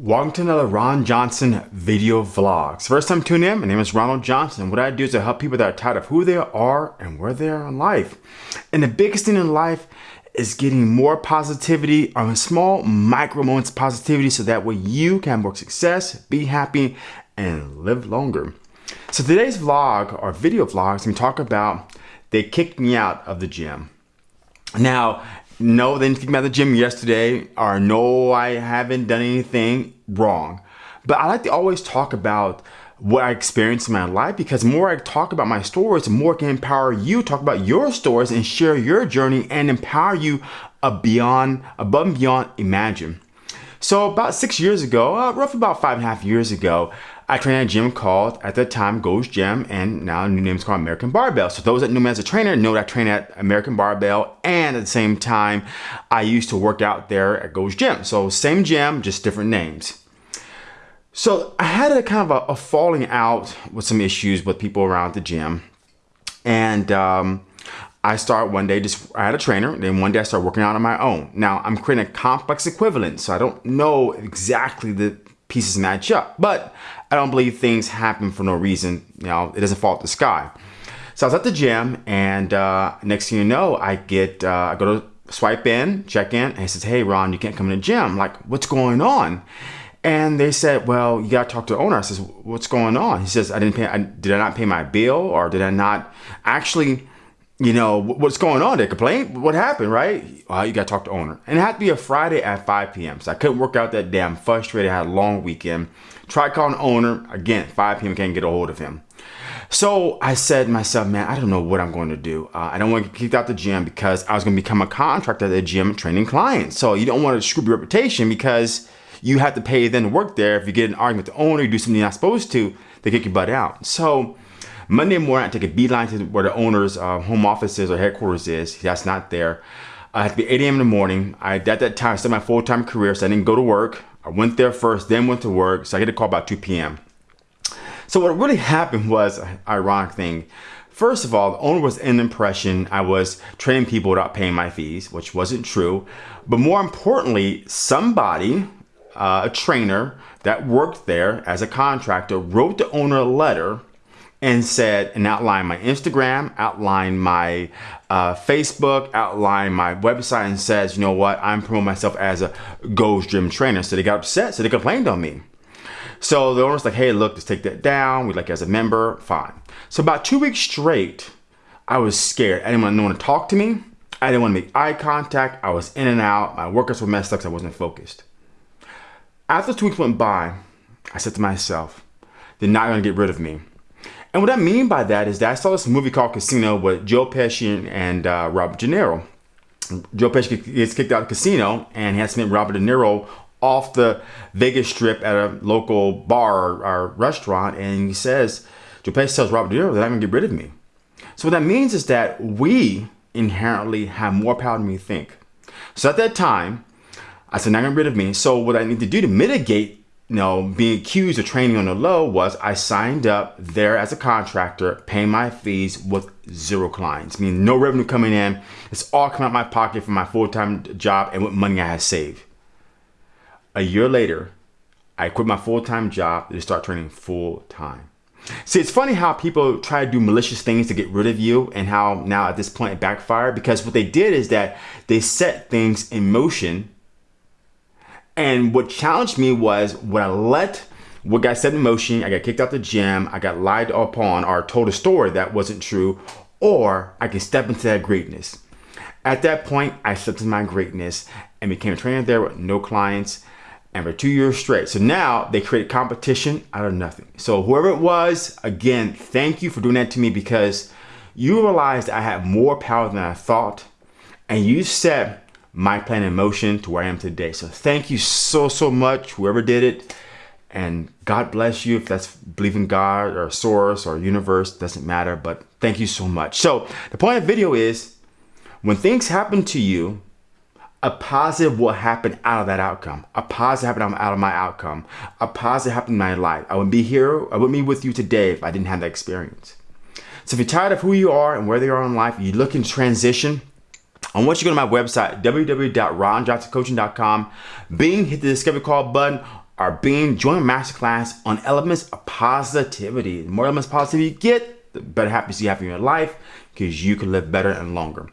Welcome to another Ron Johnson video vlogs. First time tuning in, my name is Ronald Johnson. What I do is I help people that are tired of who they are and where they are in life. And the biggest thing in life is getting more positivity on small micro moments of positivity so that way you can have more success, be happy, and live longer. So today's vlog or video vlogs, we talk about they kicked me out of the gym. Now, no, they didn't kick me out of the gym yesterday, or no, I haven't done anything wrong. But I like to always talk about what I experienced in my life because the more I talk about my stories, the more I can empower you talk about your stories and share your journey and empower you beyond, above and beyond imagine. So about six years ago, uh, roughly about five and a half years ago, I trained at a gym called, at the time, Gold's Gym, and now a new name is called American Barbell. So those that knew me as a trainer know that I train at American Barbell, and at the same time, I used to work out there at Gold's Gym. So same gym, just different names. So I had a kind of a, a falling out with some issues with people around the gym. And um, I start one day, just I had a trainer, then one day I started working out on my own. Now I'm creating a complex equivalent, so I don't know exactly the pieces match up, but I don't believe things happen for no reason. You know, it doesn't fall out the sky. So I was at the gym, and uh, next thing you know, I get uh, I go to swipe in, check in, and he says, "Hey, Ron, you can't come to the gym." I'm like, "What's going on?" And they said, "Well, you got to talk to the owner." I says, "What's going on?" He says, "I didn't pay. I, did I not pay my bill, or did I not actually?" You know, what's going on? They complain. What happened, right? Well, you got to talk to owner. And it had to be a Friday at 5 p.m. So I couldn't work out that. I'm frustrated. I had a long weekend. Tried calling owner. Again, 5 p.m. Can't get a hold of him. So I said to myself, man, I don't know what I'm going to do. Uh, I don't want to get kicked out the gym because I was going to become a contractor at the gym training clients. So you don't want to screw your reputation because you have to pay them to work there. If you get an argument with the owner, you do something you're not supposed to, they kick your butt out. So Monday morning, I take a beeline to where the owner's uh, home office is or headquarters is. That's not there. I have to be 8 a.m. in the morning. I at that time I started my full-time career, so I didn't go to work. I went there first, then went to work. So I get a call about 2 p.m. So what really happened was an ironic thing. First of all, the owner was in the impression I was training people without paying my fees, which wasn't true. But more importantly, somebody, uh, a trainer that worked there as a contractor, wrote the owner a letter and said and outline my Instagram, outline my uh, Facebook, outline my website, and says, you know what, I'm promoting myself as a Gold's Gym trainer. So they got upset, so they complained on me. So the owner's like, hey, look, let's take that down. We'd like as a member, fine. So about two weeks straight, I was scared. I didn't want no one to talk to me. I didn't want to make eye contact. I was in and out. My workouts were messed up because I wasn't focused. After two weeks went by, I said to myself, they're not going to get rid of me. And what I mean by that is that I saw this movie called Casino with Joe Pesci and uh, Robert De Niro. Joe Pesci gets kicked out of Casino and he has to meet Robert De Niro off the Vegas Strip at a local bar or, restaurant. And he says, Joe Pesci tells Robert De Niro, they're not going to get rid of me. So what that means is that we inherently have more power than we think. So at that time, I said, not going to get rid of me. So what I need to do to mitigate you know, being accused of training on the low was I signed up there as a contractor, paying my fees with zero clients, meaning no revenue coming in. It's all coming out my pocket from my full-time job and what money I had saved. A year later, I quit my full-time job to start training full-time. See, it's funny how people try to do malicious things to get rid of you and how now at this point it backfired because what they did is that they set things in motion and what challenged me was when I let what got set in motion, I got kicked out the gym, I got lied upon or told a story that wasn't true, or I can step into that greatness. At that point, I stepped into my greatness and became a trainer there with no clients and for two years straight. So now they created competition out of nothing. So whoever it was, again, thank you for doing that to me because you realized I had more power than I thought and you set my plan in motion to where I am today. So thank you so, so much, whoever did it. And God bless you if that's believing God or source or universe, doesn't matter, but thank you so much. So the point of video is when things happen to you, a positive will happen out of that outcome. A positive happened out of my outcome. A positive happened in my life. I wouldn't be here, I wouldn't be with you today if I didn't have that experience. So if you're tired of who you are and where they are in life, you look in transition, I want you go to my website, www.ronjohnsoncoaching.com. Bing, hit the discovery call button. or our Being Joint Masterclass on elements of positivity. The more elements of positivity you get, the better happiness you have in your life because you can live better and longer.